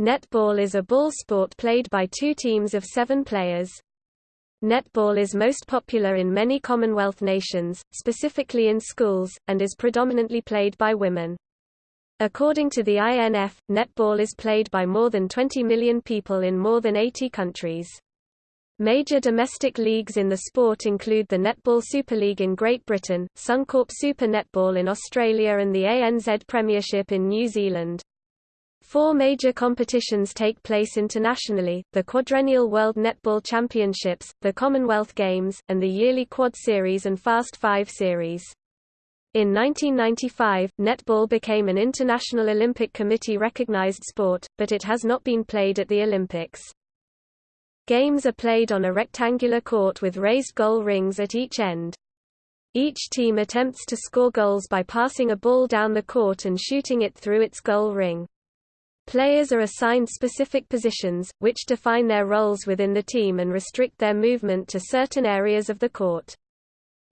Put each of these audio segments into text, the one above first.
Netball is a ball sport played by two teams of seven players. Netball is most popular in many Commonwealth nations, specifically in schools, and is predominantly played by women. According to the INF, netball is played by more than 20 million people in more than 80 countries. Major domestic leagues in the sport include the Netball Super League in Great Britain, Suncorp Super Netball in Australia and the ANZ Premiership in New Zealand. Four major competitions take place internationally, the quadrennial World Netball Championships, the Commonwealth Games, and the yearly Quad Series and Fast Five Series. In 1995, netball became an International Olympic Committee recognized sport, but it has not been played at the Olympics. Games are played on a rectangular court with raised goal rings at each end. Each team attempts to score goals by passing a ball down the court and shooting it through its goal ring. Players are assigned specific positions, which define their roles within the team and restrict their movement to certain areas of the court.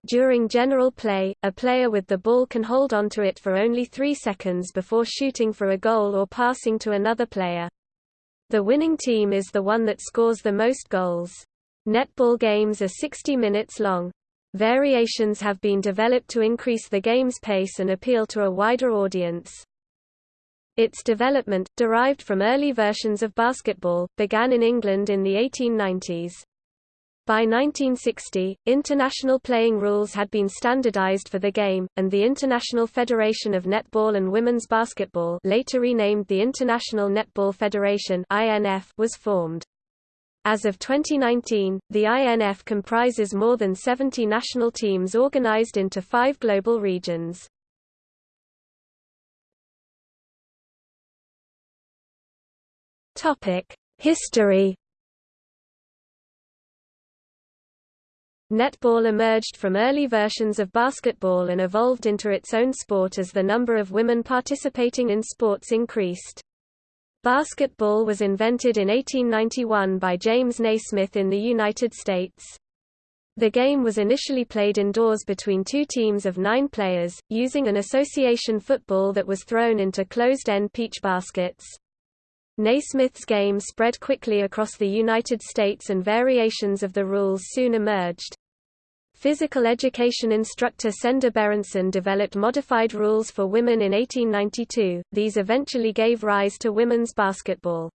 During general play, a player with the ball can hold onto it for only three seconds before shooting for a goal or passing to another player. The winning team is the one that scores the most goals. Netball games are 60 minutes long. Variations have been developed to increase the game's pace and appeal to a wider audience. Its development, derived from early versions of basketball, began in England in the 1890s. By 1960, international playing rules had been standardized for the game, and the International Federation of Netball and Women's Basketball later renamed the International Netball Federation was formed. As of 2019, the INF comprises more than 70 national teams organized into five global regions. History Netball emerged from early versions of basketball and evolved into its own sport as the number of women participating in sports increased. Basketball was invented in 1891 by James Naismith in the United States. The game was initially played indoors between two teams of nine players, using an association football that was thrown into closed-end peach baskets. Naismith's game spread quickly across the United States and variations of the rules soon emerged. Physical education instructor Senda Berenson developed modified rules for women in 1892, these eventually gave rise to women's basketball.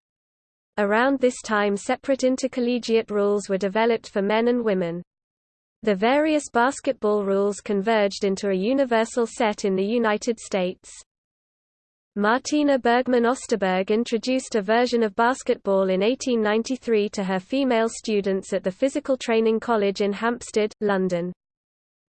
Around this time separate intercollegiate rules were developed for men and women. The various basketball rules converged into a universal set in the United States. Martina Bergman Osterberg introduced a version of basketball in 1893 to her female students at the Physical Training College in Hampstead, London.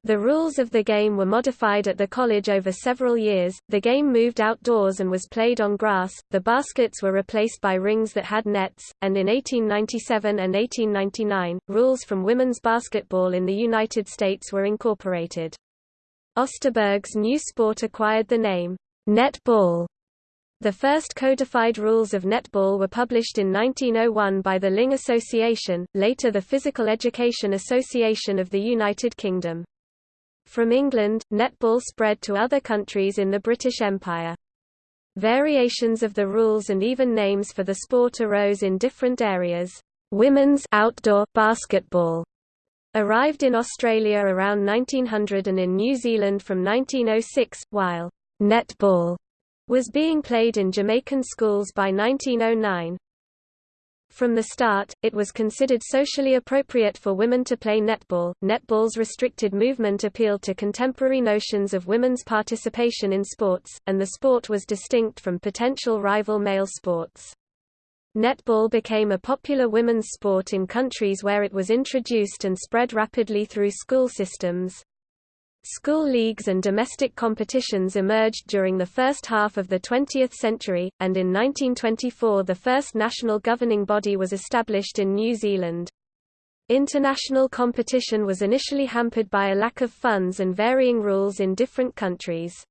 The rules of the game were modified at the college over several years. The game moved outdoors and was played on grass. The baskets were replaced by rings that had nets, and in 1897 and 1899, rules from women's basketball in the United States were incorporated. Osterberg's new sport acquired the name netball the first codified rules of netball were published in 1901 by the Ling Association, later the Physical Education Association of the United Kingdom. From England, netball spread to other countries in the British Empire. Variations of the rules and even names for the sport arose in different areas. Women's outdoor basketball arrived in Australia around 1900 and in New Zealand from 1906, while netball was being played in Jamaican schools by 1909. From the start, it was considered socially appropriate for women to play netball. Netball's restricted movement appealed to contemporary notions of women's participation in sports, and the sport was distinct from potential rival male sports. Netball became a popular women's sport in countries where it was introduced and spread rapidly through school systems. School leagues and domestic competitions emerged during the first half of the 20th century, and in 1924 the first national governing body was established in New Zealand. International competition was initially hampered by a lack of funds and varying rules in different countries.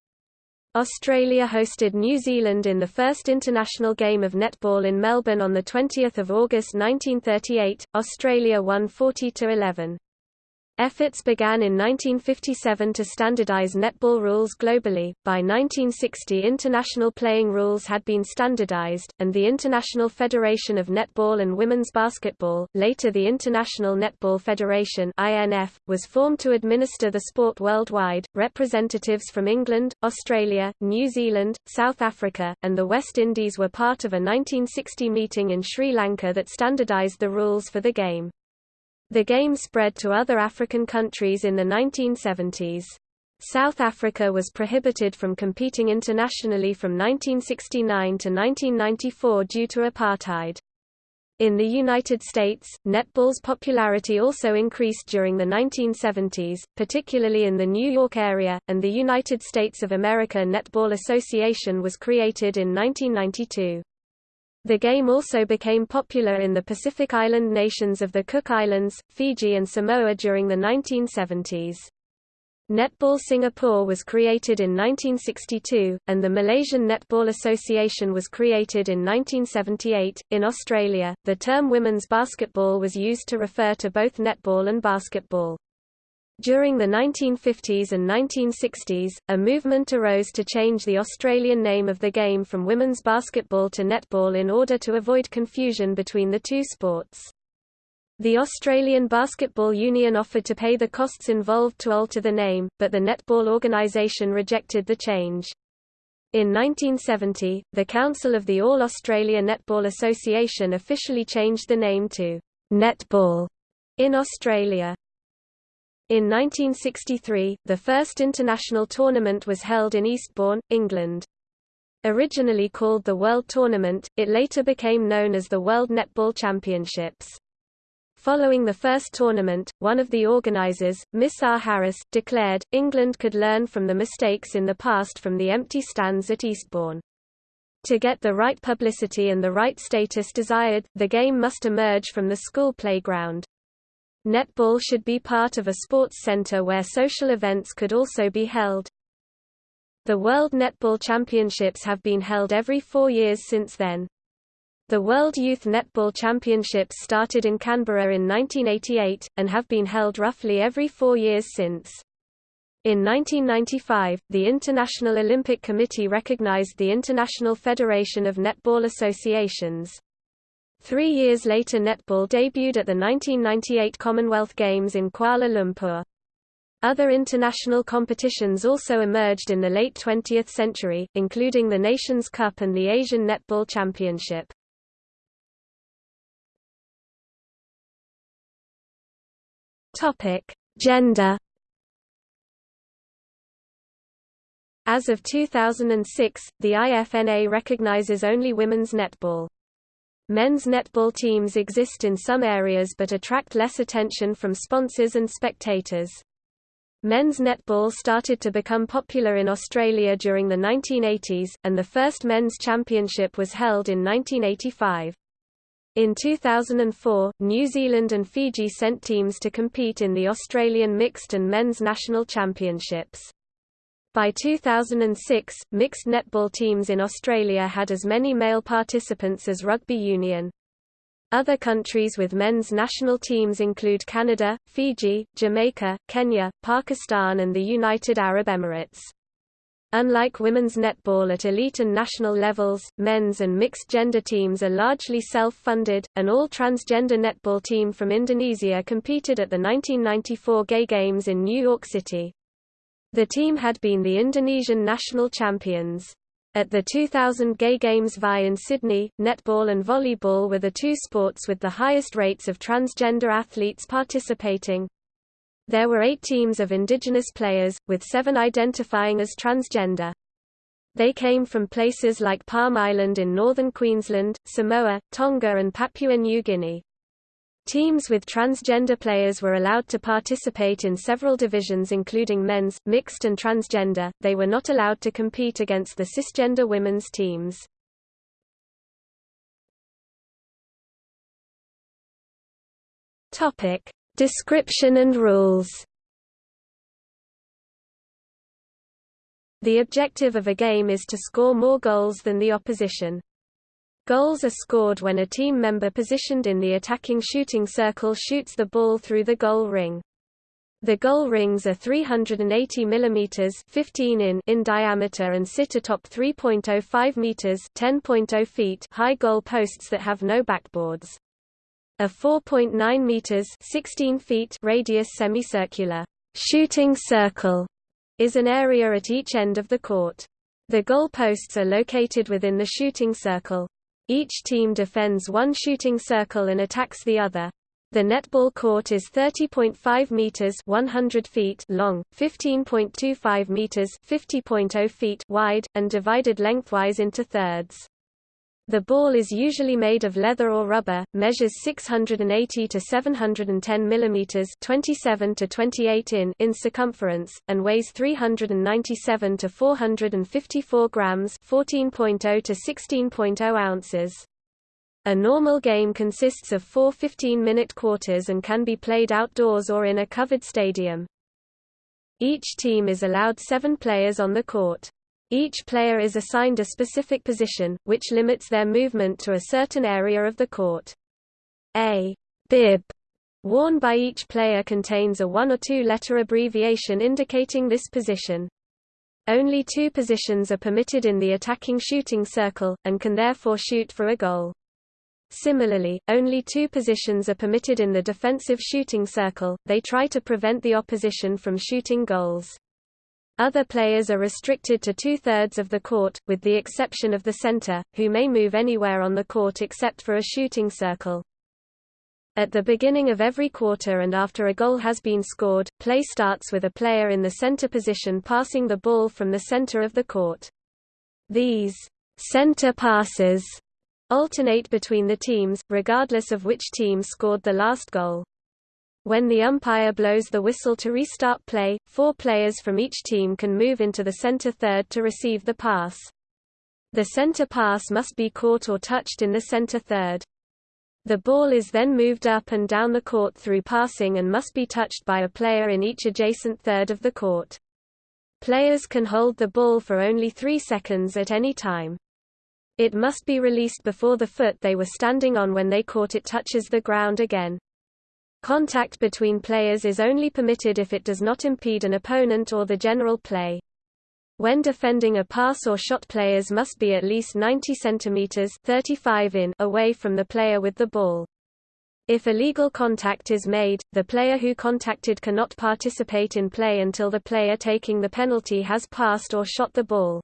Australia hosted New Zealand in the first international game of netball in Melbourne on 20 August 1938, Australia won 40–11. Efforts began in 1957 to standardize netball rules globally. By 1960, international playing rules had been standardized, and the International Federation of Netball and Women's Basketball, later the International Netball Federation (INF), was formed to administer the sport worldwide. Representatives from England, Australia, New Zealand, South Africa, and the West Indies were part of a 1960 meeting in Sri Lanka that standardized the rules for the game. The game spread to other African countries in the 1970s. South Africa was prohibited from competing internationally from 1969 to 1994 due to apartheid. In the United States, netball's popularity also increased during the 1970s, particularly in the New York area, and the United States of America Netball Association was created in 1992. The game also became popular in the Pacific Island nations of the Cook Islands, Fiji and Samoa during the 1970s. Netball Singapore was created in 1962, and the Malaysian Netball Association was created in 1978. In Australia, the term women's basketball was used to refer to both netball and basketball. During the 1950s and 1960s, a movement arose to change the Australian name of the game from women's basketball to netball in order to avoid confusion between the two sports. The Australian Basketball Union offered to pay the costs involved to alter the name, but the netball organisation rejected the change. In 1970, the Council of the All-Australia Netball Association officially changed the name to Netball in Australia. In 1963, the first international tournament was held in Eastbourne, England. Originally called the World Tournament, it later became known as the World Netball Championships. Following the first tournament, one of the organizers, Miss R. Harris, declared, England could learn from the mistakes in the past from the empty stands at Eastbourne. To get the right publicity and the right status desired, the game must emerge from the school playground. Netball should be part of a sports center where social events could also be held. The World Netball Championships have been held every four years since then. The World Youth Netball Championships started in Canberra in 1988, and have been held roughly every four years since. In 1995, the International Olympic Committee recognized the International Federation of Netball Associations. Three years later netball debuted at the 1998 Commonwealth Games in Kuala Lumpur. Other international competitions also emerged in the late 20th century, including the Nations Cup and the Asian Netball Championship. Gender. As of 2006, the IFNA recognizes only women's netball. Men's netball teams exist in some areas but attract less attention from sponsors and spectators. Men's netball started to become popular in Australia during the 1980s, and the first men's championship was held in 1985. In 2004, New Zealand and Fiji sent teams to compete in the Australian mixed and men's national championships. By 2006, mixed netball teams in Australia had as many male participants as rugby union. Other countries with men's national teams include Canada, Fiji, Jamaica, Kenya, Pakistan and the United Arab Emirates. Unlike women's netball at elite and national levels, men's and mixed gender teams are largely self-funded. An all-transgender netball team from Indonesia competed at the 1994 Gay Games in New York City. The team had been the Indonesian national champions. At the 2000 Gay Games VI in Sydney, netball and volleyball were the two sports with the highest rates of transgender athletes participating. There were eight teams of indigenous players, with seven identifying as transgender. They came from places like Palm Island in northern Queensland, Samoa, Tonga and Papua New Guinea. Teams with transgender players were allowed to participate in several divisions including men's, mixed and transgender, they were not allowed to compete against the cisgender women's teams. Topic. Description and rules The objective of a game is to score more goals than the opposition. Goals are scored when a team member positioned in the attacking shooting circle shoots the ball through the goal ring. The goal rings are 380 mm 15 in in diameter and sit atop 3.05 meters 10.0 feet high goal posts that have no backboards. A 4.9 meters 16 feet radius semicircular shooting circle is an area at each end of the court. The goal posts are located within the shooting circle. Each team defends one shooting circle and attacks the other. The netball court is 30.5 meters (100 feet) long, 15.25 meters (50.0 feet) wide, and divided lengthwise into thirds. The ball is usually made of leather or rubber, measures 680 to 710 mm 27 to 28 in in circumference, and weighs 397 to 454 grams 14.0 to 16.0 ounces. A normal game consists of four 15-minute quarters and can be played outdoors or in a covered stadium. Each team is allowed seven players on the court. Each player is assigned a specific position, which limits their movement to a certain area of the court. A bib worn by each player contains a one or two letter abbreviation indicating this position. Only two positions are permitted in the attacking shooting circle, and can therefore shoot for a goal. Similarly, only two positions are permitted in the defensive shooting circle, they try to prevent the opposition from shooting goals. Other players are restricted to two-thirds of the court, with the exception of the center, who may move anywhere on the court except for a shooting circle. At the beginning of every quarter and after a goal has been scored, play starts with a player in the center position passing the ball from the center of the court. These center passes alternate between the teams, regardless of which team scored the last goal. When the umpire blows the whistle to restart play, four players from each team can move into the center third to receive the pass. The center pass must be caught or touched in the center third. The ball is then moved up and down the court through passing and must be touched by a player in each adjacent third of the court. Players can hold the ball for only three seconds at any time. It must be released before the foot they were standing on when they caught it touches the ground again. Contact between players is only permitted if it does not impede an opponent or the general play. When defending a pass or shot players must be at least 90 cm 35 in away from the player with the ball. If illegal contact is made, the player who contacted cannot participate in play until the player taking the penalty has passed or shot the ball.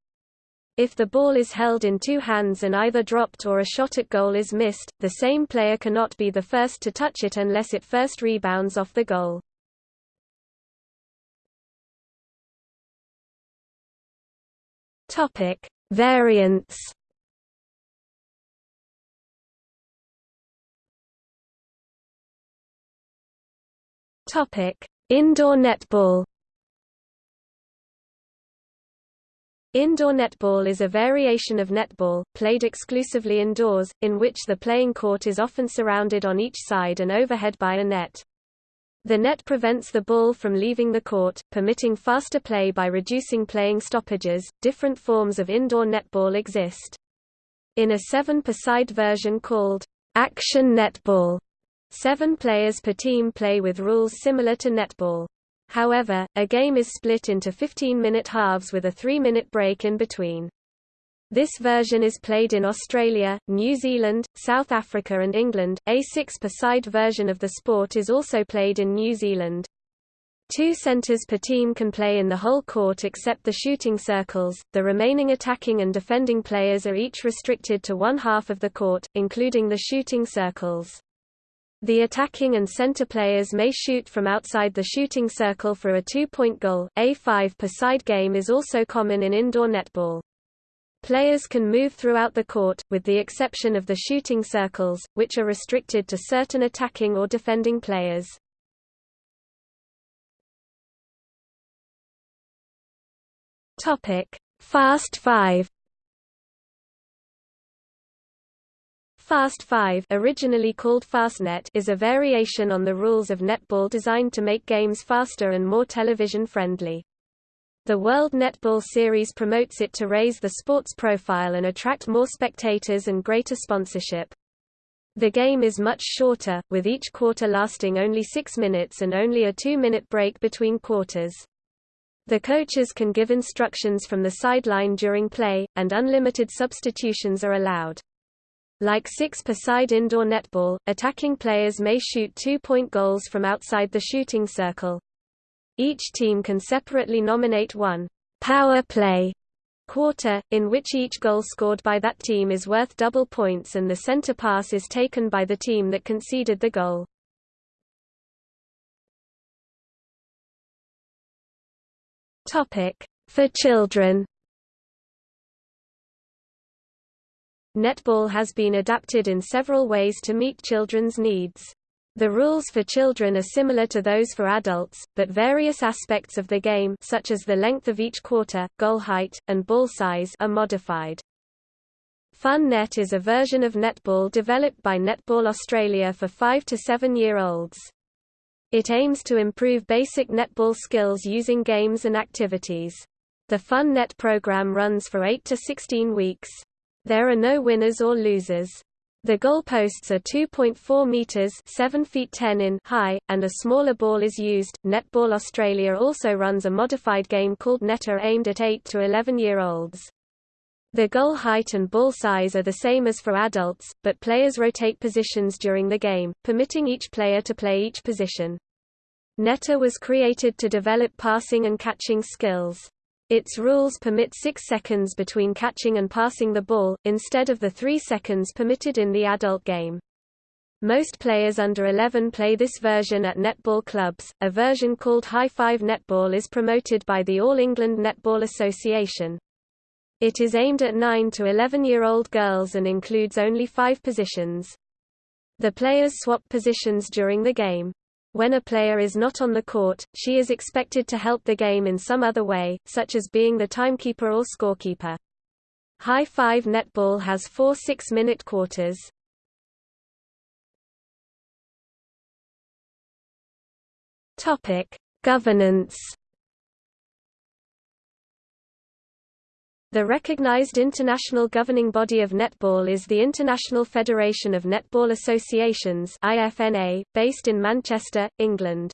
If the ball is held in two hands and either dropped or a shot at goal is missed, the same player cannot be the first to touch it unless it first rebounds off the goal. Topic: Variants. Topic: Indoor netball. Indoor netball is a variation of netball, played exclusively indoors, in which the playing court is often surrounded on each side and overhead by a net. The net prevents the ball from leaving the court, permitting faster play by reducing playing stoppages. Different forms of indoor netball exist. In a seven-per-side version called action netball, seven players per team play with rules similar to netball. However, a game is split into 15-minute halves with a three-minute break in between. This version is played in Australia, New Zealand, South Africa and England. A six-per-side version of the sport is also played in New Zealand. Two centers per team can play in the whole court except the shooting circles. The remaining attacking and defending players are each restricted to one half of the court, including the shooting circles. The attacking and center players may shoot from outside the shooting circle for a two-point goal. A 5 per side game is also common in indoor netball. Players can move throughout the court, with the exception of the shooting circles, which are restricted to certain attacking or defending players. Topic: Fast 5 Fast 5 originally called Fastnet is a variation on the rules of netball designed to make games faster and more television-friendly. The World Netball Series promotes it to raise the sport's profile and attract more spectators and greater sponsorship. The game is much shorter, with each quarter lasting only six minutes and only a two-minute break between quarters. The coaches can give instructions from the sideline during play, and unlimited substitutions are allowed. Like six per side indoor netball, attacking players may shoot two-point goals from outside the shooting circle. Each team can separately nominate one power play quarter, in which each goal scored by that team is worth double points and the center pass is taken by the team that conceded the goal. For children Netball has been adapted in several ways to meet children's needs. The rules for children are similar to those for adults, but various aspects of the game such as the length of each quarter, goal height, and ball size are modified. FunNet is a version of netball developed by Netball Australia for 5 to 7-year-olds. It aims to improve basic netball skills using games and activities. The FunNet program runs for 8 to 16 weeks. There are no winners or losers. The goalposts are 2.4 meters (7 feet 10 in) high, and a smaller ball is used. Netball Australia also runs a modified game called Netta aimed at 8 to 11-year-olds. The goal height and ball size are the same as for adults, but players rotate positions during the game, permitting each player to play each position. Netta was created to develop passing and catching skills. Its rules permit 6 seconds between catching and passing the ball, instead of the 3 seconds permitted in the adult game. Most players under 11 play this version at netball clubs. A version called High Five Netball is promoted by the All England Netball Association. It is aimed at 9 to 11 year old girls and includes only five positions. The players swap positions during the game. When a player is not on the court, she is expected to help the game in some other way, such as being the timekeeper or scorekeeper. High Five Netball has four six-minute quarters. Governance. The recognized international governing body of netball is the International Federation of Netball Associations (IFNA), based in Manchester, England.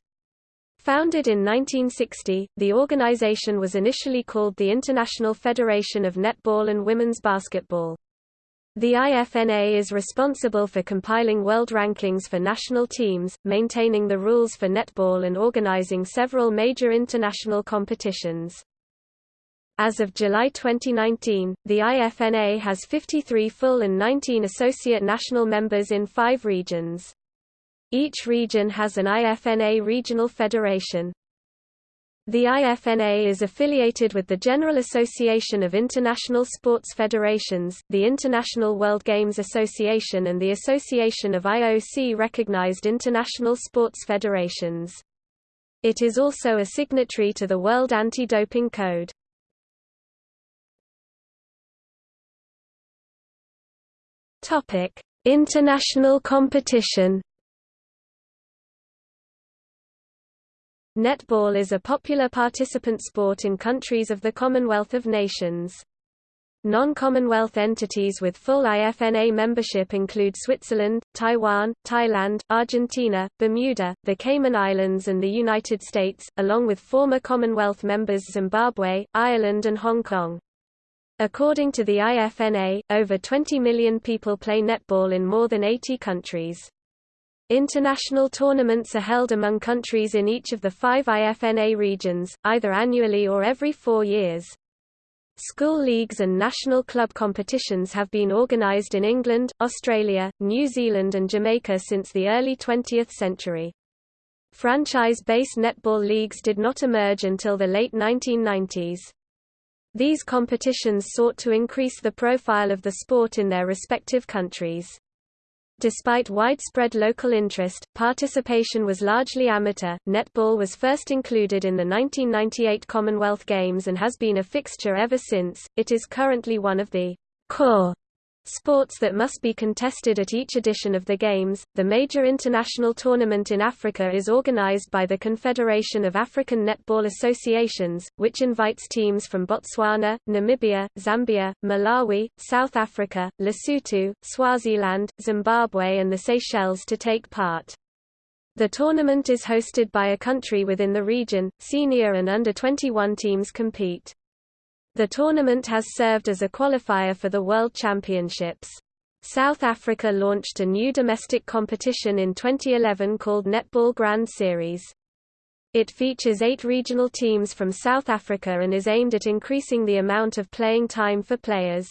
Founded in 1960, the organization was initially called the International Federation of Netball and Women's Basketball. The IFNA is responsible for compiling world rankings for national teams, maintaining the rules for netball and organizing several major international competitions. As of July 2019, the IFNA has 53 full and 19 associate national members in five regions. Each region has an IFNA regional federation. The IFNA is affiliated with the General Association of International Sports Federations, the International World Games Association and the Association of IOC-recognized international sports federations. It is also a signatory to the World Anti-Doping Code. Topic: International competition. Netball is a popular participant sport in countries of the Commonwealth of Nations. Non-Commonwealth entities with full IFNA membership include Switzerland, Taiwan, Thailand, Argentina, Bermuda, the Cayman Islands and the United States, along with former Commonwealth members Zimbabwe, Ireland and Hong Kong. According to the IFNA, over 20 million people play netball in more than 80 countries. International tournaments are held among countries in each of the five IFNA regions, either annually or every four years. School leagues and national club competitions have been organized in England, Australia, New Zealand and Jamaica since the early 20th century. Franchise-based netball leagues did not emerge until the late 1990s. These competitions sought to increase the profile of the sport in their respective countries. Despite widespread local interest, participation was largely amateur. Netball was first included in the 1998 Commonwealth Games and has been a fixture ever since. It is currently one of the core Sports that must be contested at each edition of the Games. The major international tournament in Africa is organized by the Confederation of African Netball Associations, which invites teams from Botswana, Namibia, Zambia, Malawi, South Africa, Lesotho, Swaziland, Zimbabwe, and the Seychelles to take part. The tournament is hosted by a country within the region. Senior and under 21 teams compete. The tournament has served as a qualifier for the World Championships. South Africa launched a new domestic competition in 2011 called Netball Grand Series. It features eight regional teams from South Africa and is aimed at increasing the amount of playing time for players.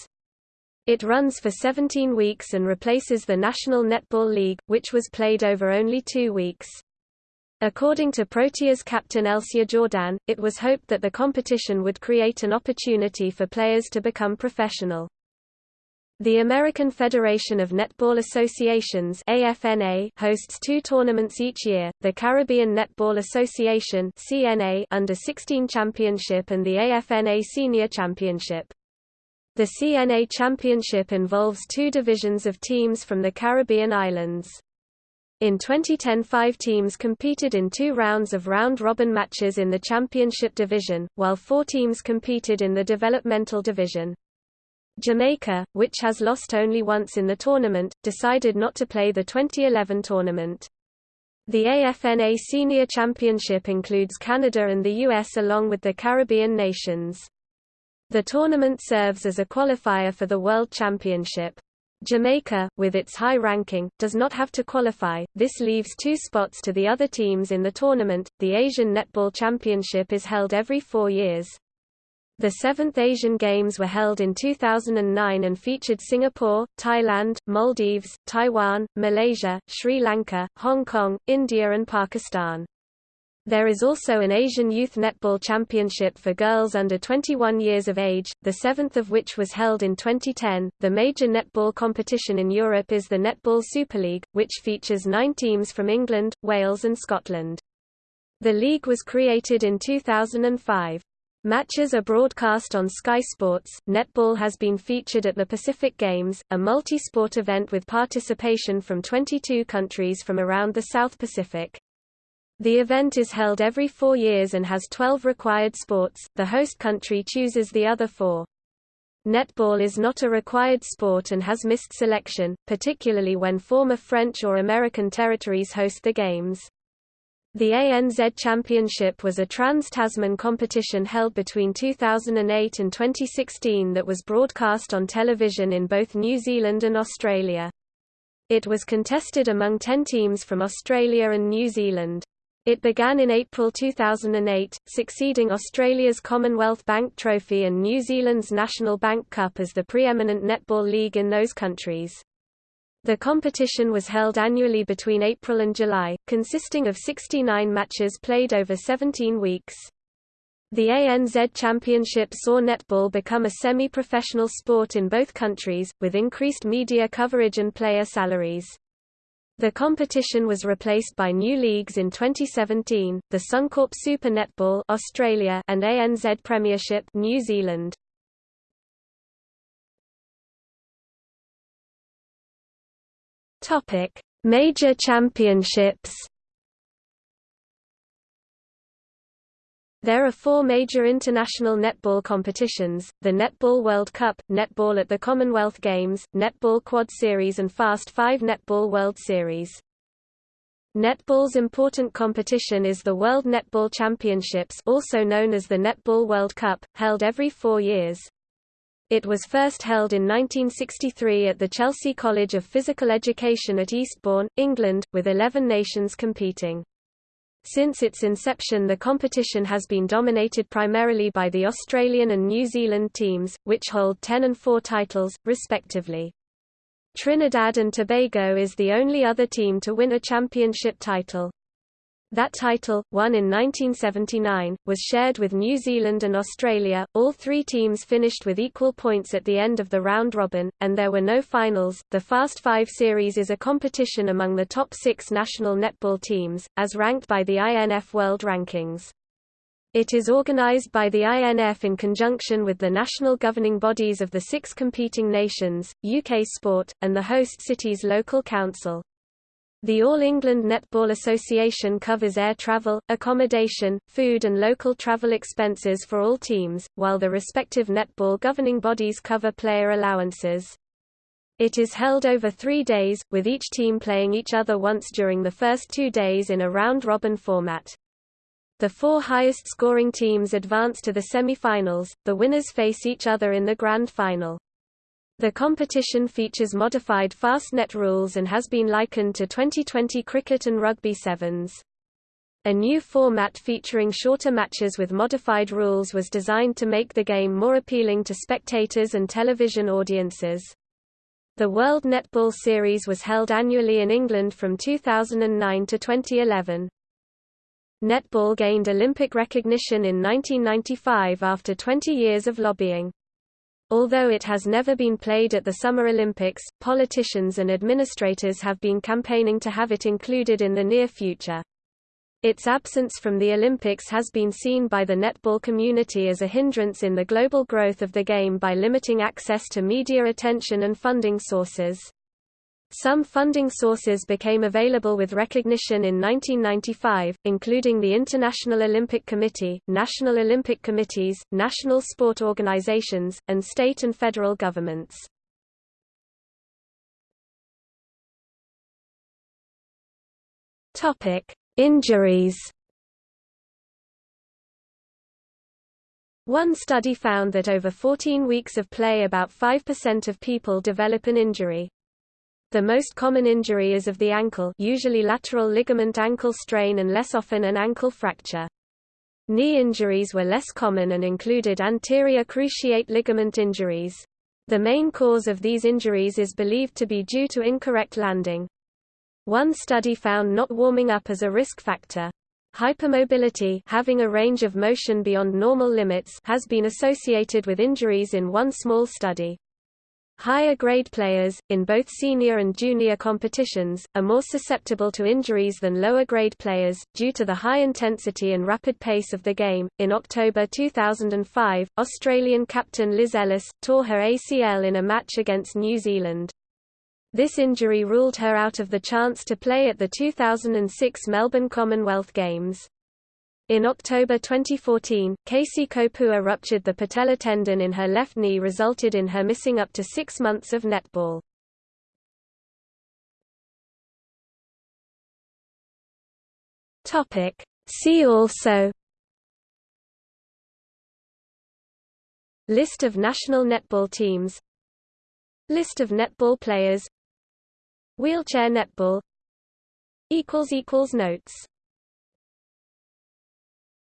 It runs for 17 weeks and replaces the National Netball League, which was played over only two weeks. According to Proteas captain Elsje Jordaan, it was hoped that the competition would create an opportunity for players to become professional. The American Federation of Netball Associations AFNA hosts two tournaments each year, the Caribbean Netball Association CNA Under-16 Championship and the AFNA Senior Championship. The CNA Championship involves two divisions of teams from the Caribbean islands. In 2010 five teams competed in two rounds of round-robin matches in the championship division, while four teams competed in the developmental division. Jamaica, which has lost only once in the tournament, decided not to play the 2011 tournament. The AFNA Senior Championship includes Canada and the US along with the Caribbean nations. The tournament serves as a qualifier for the World Championship. Jamaica, with its high ranking, does not have to qualify. This leaves two spots to the other teams in the tournament. The Asian Netball Championship is held every four years. The seventh Asian Games were held in 2009 and featured Singapore, Thailand, Maldives, Taiwan, Malaysia, Sri Lanka, Hong Kong, India and Pakistan. There is also an Asian Youth Netball Championship for girls under 21 years of age, the seventh of which was held in 2010. The major netball competition in Europe is the Netball Super League, which features nine teams from England, Wales, and Scotland. The league was created in 2005. Matches are broadcast on Sky Sports. Netball has been featured at the Pacific Games, a multi sport event with participation from 22 countries from around the South Pacific. The event is held every four years and has 12 required sports, the host country chooses the other four. Netball is not a required sport and has missed selection, particularly when former French or American territories host the Games. The ANZ Championship was a trans-Tasman competition held between 2008 and 2016 that was broadcast on television in both New Zealand and Australia. It was contested among 10 teams from Australia and New Zealand. It began in April 2008, succeeding Australia's Commonwealth Bank Trophy and New Zealand's National Bank Cup as the preeminent netball league in those countries. The competition was held annually between April and July, consisting of 69 matches played over 17 weeks. The ANZ Championship saw netball become a semi-professional sport in both countries, with increased media coverage and player salaries. The competition was replaced by new leagues in 2017, the Suncorp Super Netball Australia and ANZ Premiership New Zealand. Topic: Major championships There are four major international netball competitions, the Netball World Cup, Netball at the Commonwealth Games, Netball Quad Series and Fast 5 Netball World Series. Netball's important competition is the World Netball Championships also known as the Netball World Cup, held every four years. It was first held in 1963 at the Chelsea College of Physical Education at Eastbourne, England, with 11 nations competing. Since its inception the competition has been dominated primarily by the Australian and New Zealand teams, which hold 10 and 4 titles, respectively. Trinidad and Tobago is the only other team to win a championship title. That title, won in 1979, was shared with New Zealand and Australia. All three teams finished with equal points at the end of the round robin, and there were no finals. The Fast Five Series is a competition among the top six national netball teams, as ranked by the INF World Rankings. It is organized by the INF in conjunction with the national governing bodies of the six competing nations, UK Sport, and the host city's local council. The All England Netball Association covers air travel, accommodation, food and local travel expenses for all teams, while the respective netball governing bodies cover player allowances. It is held over three days, with each team playing each other once during the first two days in a round-robin format. The four highest scoring teams advance to the semi-finals, the winners face each other in the grand final. The competition features modified fast net rules and has been likened to 2020 cricket and rugby sevens. A new format featuring shorter matches with modified rules was designed to make the game more appealing to spectators and television audiences. The World Netball Series was held annually in England from 2009 to 2011. Netball gained Olympic recognition in 1995 after 20 years of lobbying. Although it has never been played at the Summer Olympics, politicians and administrators have been campaigning to have it included in the near future. Its absence from the Olympics has been seen by the netball community as a hindrance in the global growth of the game by limiting access to media attention and funding sources. Some funding sources became available with recognition in 1995, including the International Olympic Committee, National Olympic Committees, national sport organizations, and state and federal governments. Injuries. One study found that over 14 weeks of play about 5% of people develop an injury. The most common injury is of the ankle usually lateral ligament ankle strain and less often an ankle fracture. Knee injuries were less common and included anterior cruciate ligament injuries. The main cause of these injuries is believed to be due to incorrect landing. One study found not warming up as a risk factor. Hypermobility having a range of motion beyond normal limits has been associated with injuries in one small study. Higher grade players, in both senior and junior competitions, are more susceptible to injuries than lower grade players, due to the high intensity and rapid pace of the game. In October 2005, Australian captain Liz Ellis tore her ACL in a match against New Zealand. This injury ruled her out of the chance to play at the 2006 Melbourne Commonwealth Games. In October 2014, Casey Kopua ruptured the patella tendon in her left knee resulted in her missing up to six months of netball. See also List of national netball teams List of netball players Wheelchair netball Notes